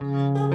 Bye.